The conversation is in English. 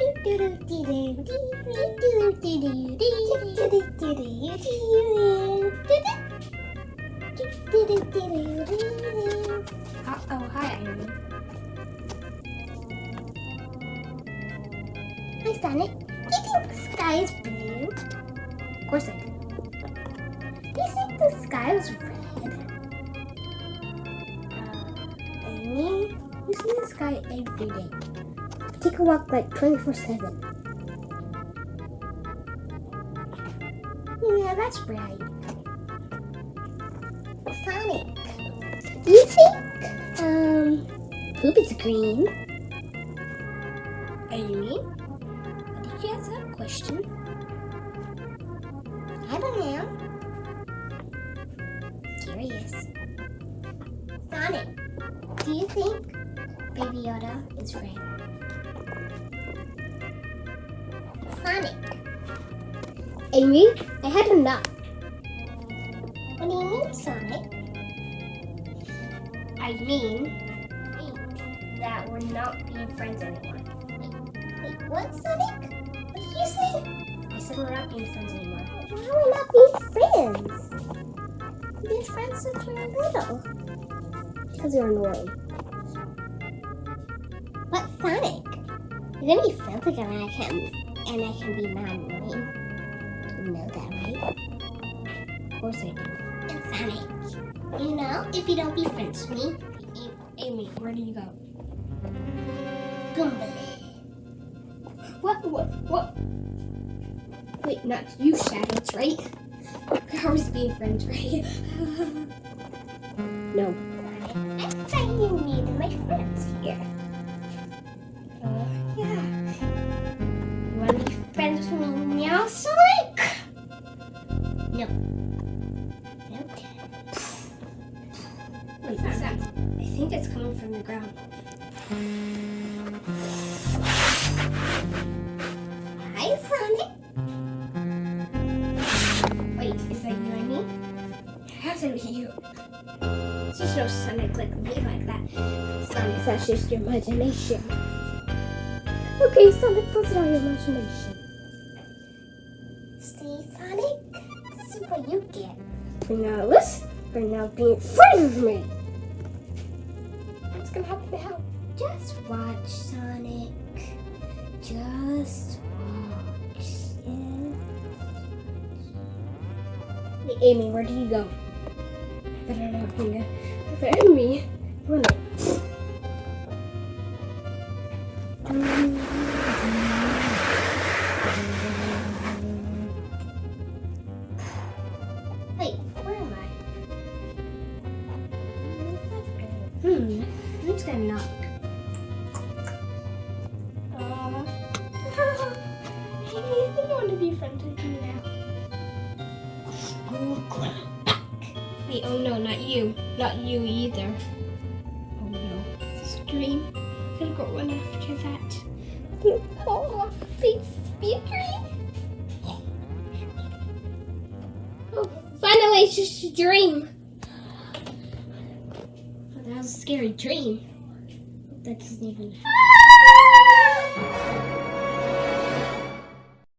Oh, hi, Amy. Hi, Sonic. Do you think the sky is blue? Of course I do. Do you think the sky is red? Uh, Amy, you see the sky every day. Take a walk like 24-7. Yeah, that's right. Sonic, do you think um poop is green? Amy, did you ask that question? I don't know. Curious. Sonic, do you think Baby Yoda is red? Sonic, Amy, I had enough. what do you mean, Sonic? I mean that we're not being friends anymore. Wait, wait, what, Sonic? What did you say? I said we're not being friends anymore. Why are we not being friends? We've been friends since we were little. Because you're annoying. But Sonic, you're gonna be friends again and I can and I can be annoying. You know that, right? Of course I do. And Sonic, you know, if you don't be friends with me, Amy, where do you go? Gumball. What? What? What? Wait, not you, Shadows, right? We're always being friends, right? no. I'm thought you needed my friends What's that? I think it's coming from the ground. Hi, Sonic. Wait, is that you and me? It has to be you. It's just no Sonic like me like that. Sonic, that's just your imagination. Okay, Sonic, that's not your imagination. See, Sonic? This is what you get. For now, listen. For now, being friends with me. What's gonna happen now? Just watch, Sonic. Just watch. Yeah. Hey, Amy, where did you go? Better not bring it. Better. Run it. Who's gonna knock? Uh, I think I want to be friends with you now. Wait, oh no, not you. Not you either. Oh no, it's a dream. I'm gonna go run after that. Oh, please be a dream. Oh, finally, it's just a dream. Was a scary dream. That doesn't even.